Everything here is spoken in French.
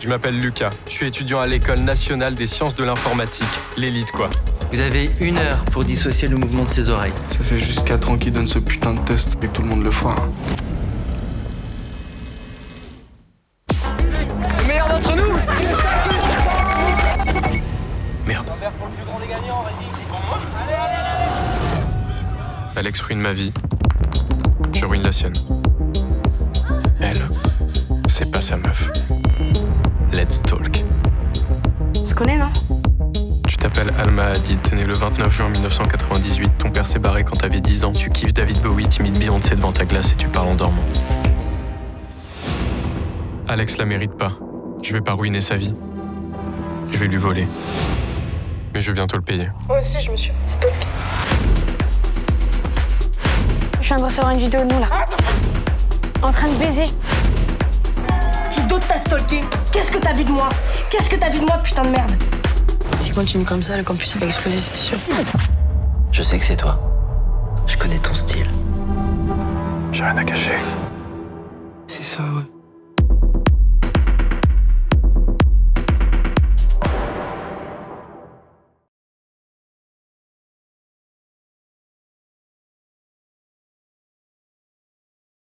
Je m'appelle Lucas. Je suis étudiant à l'École nationale des sciences de l'informatique. L'élite, quoi. Vous avez une heure pour dissocier le mouvement de ses oreilles. Ça fait juste 4 ans qu'il donne ce putain de test et que tout le monde le fera. Le meilleur d'entre nous Merde. Alex ruine ma vie. Je ruine la sienne. Elle, c'est pas sa meuf. Connaît, non Tu t'appelles Alma Hadid, t'es né le 29 juin 1998, ton père s'est barré quand t'avais 10 ans, tu kiffes David Bowie, t'imites Beyoncé devant ta glace et tu parles en dormant. Alex la mérite pas. Je vais pas ruiner sa vie. Je vais lui voler. Mais je vais bientôt le payer. Moi aussi, je me suis fait stalker. Je viens de recevoir une vidéo de nous, là. En train de baiser. Qu'est-ce que t'as vu de moi? Qu'est-ce que t'as vu de moi, putain de merde? S'il continue comme ça, le campus va exploser, c'est sûr. Je sais que c'est toi. Je connais ton style. J'ai rien à cacher. C'est ça, ouais.